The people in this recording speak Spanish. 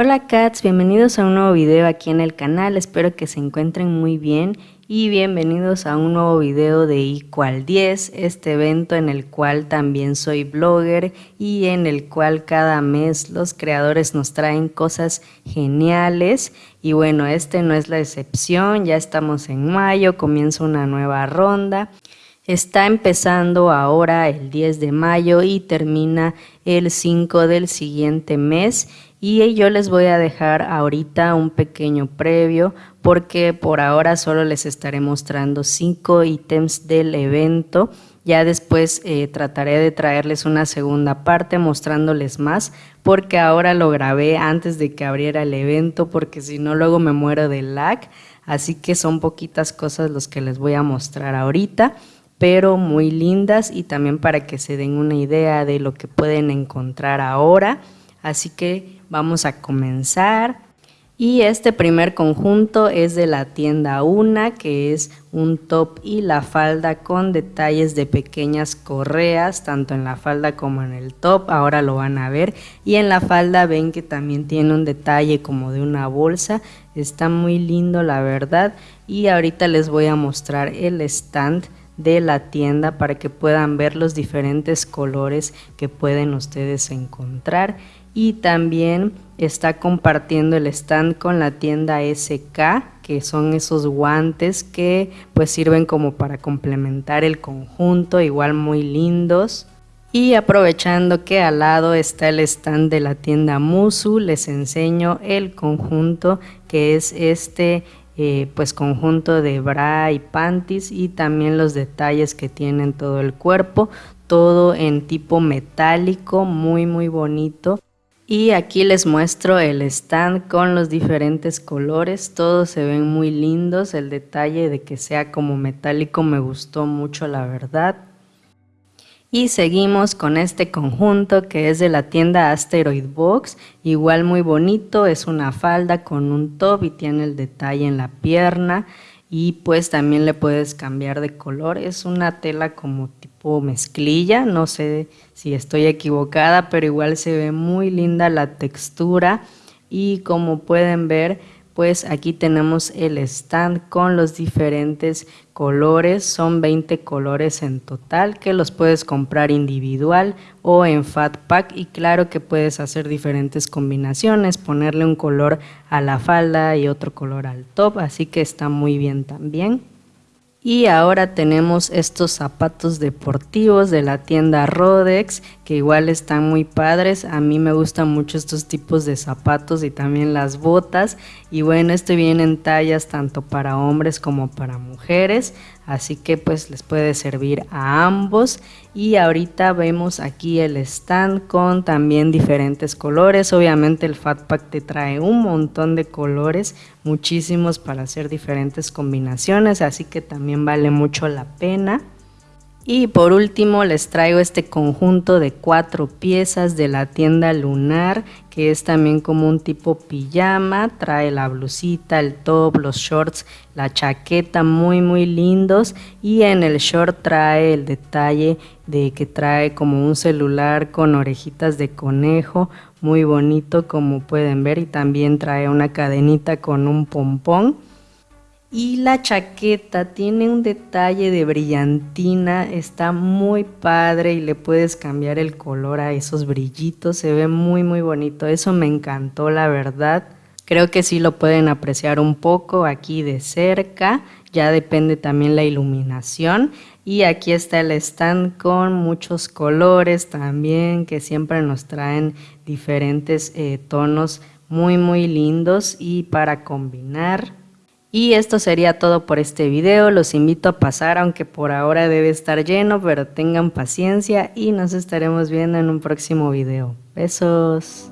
Hola cats, bienvenidos a un nuevo video aquí en el canal, espero que se encuentren muy bien y bienvenidos a un nuevo video de Equal 10, este evento en el cual también soy blogger y en el cual cada mes los creadores nos traen cosas geniales y bueno, este no es la excepción, ya estamos en mayo, comienza una nueva ronda. Está empezando ahora el 10 de mayo y termina el 5 del siguiente mes y yo les voy a dejar ahorita un pequeño previo porque por ahora solo les estaré mostrando 5 ítems del evento. Ya después eh, trataré de traerles una segunda parte mostrándoles más porque ahora lo grabé antes de que abriera el evento porque si no luego me muero de lag. Así que son poquitas cosas los que les voy a mostrar ahorita pero muy lindas y también para que se den una idea de lo que pueden encontrar ahora. Así que vamos a comenzar. Y este primer conjunto es de la tienda Una, que es un top y la falda con detalles de pequeñas correas, tanto en la falda como en el top, ahora lo van a ver. Y en la falda ven que también tiene un detalle como de una bolsa, está muy lindo la verdad. Y ahorita les voy a mostrar el stand de la tienda para que puedan ver los diferentes colores que pueden ustedes encontrar. Y también está compartiendo el stand con la tienda SK que son esos guantes que pues sirven como para complementar el conjunto igual muy lindos. Y aprovechando que al lado está el stand de la tienda Musu les enseño el conjunto que es este eh, pues conjunto de bra y panties y también los detalles que tienen todo el cuerpo, todo en tipo metálico, muy muy bonito. Y aquí les muestro el stand con los diferentes colores, todos se ven muy lindos, el detalle de que sea como metálico me gustó mucho la verdad. Y seguimos con este conjunto que es de la tienda Asteroid Box, igual muy bonito, es una falda con un top y tiene el detalle en la pierna. Y pues también le puedes cambiar de color, es una tela como tipo mezclilla, no sé si estoy equivocada, pero igual se ve muy linda la textura. Y como pueden ver pues aquí tenemos el stand con los diferentes colores, son 20 colores en total que los puedes comprar individual o en fat pack y claro que puedes hacer diferentes combinaciones, ponerle un color a la falda y otro color al top, así que está muy bien también. Y ahora tenemos estos zapatos deportivos de la tienda Rodex, que igual están muy padres. A mí me gustan mucho estos tipos de zapatos y también las botas. Y bueno, este viene en tallas tanto para hombres como para mujeres así que pues les puede servir a ambos. Y ahorita vemos aquí el stand con también diferentes colores. Obviamente el Fat Pack te trae un montón de colores muchísimos para hacer diferentes combinaciones. Así que también vale mucho la pena y por último les traigo este conjunto de cuatro piezas de la tienda Lunar, que es también como un tipo pijama, trae la blusita, el top, los shorts, la chaqueta muy muy lindos. Y en el short trae el detalle de que trae como un celular con orejitas de conejo, muy bonito como pueden ver. Y también trae una cadenita con un pompón y la chaqueta tiene un detalle de brillantina, está muy padre y le puedes cambiar el color a esos brillitos, se ve muy muy bonito, eso me encantó la verdad. Creo que sí lo pueden apreciar un poco aquí de cerca, ya depende también la iluminación. Y aquí está el stand con muchos colores también que siempre nos traen diferentes eh, tonos muy muy lindos y para combinar. Y esto sería todo por este video, los invito a pasar aunque por ahora debe estar lleno, pero tengan paciencia y nos estaremos viendo en un próximo video. Besos.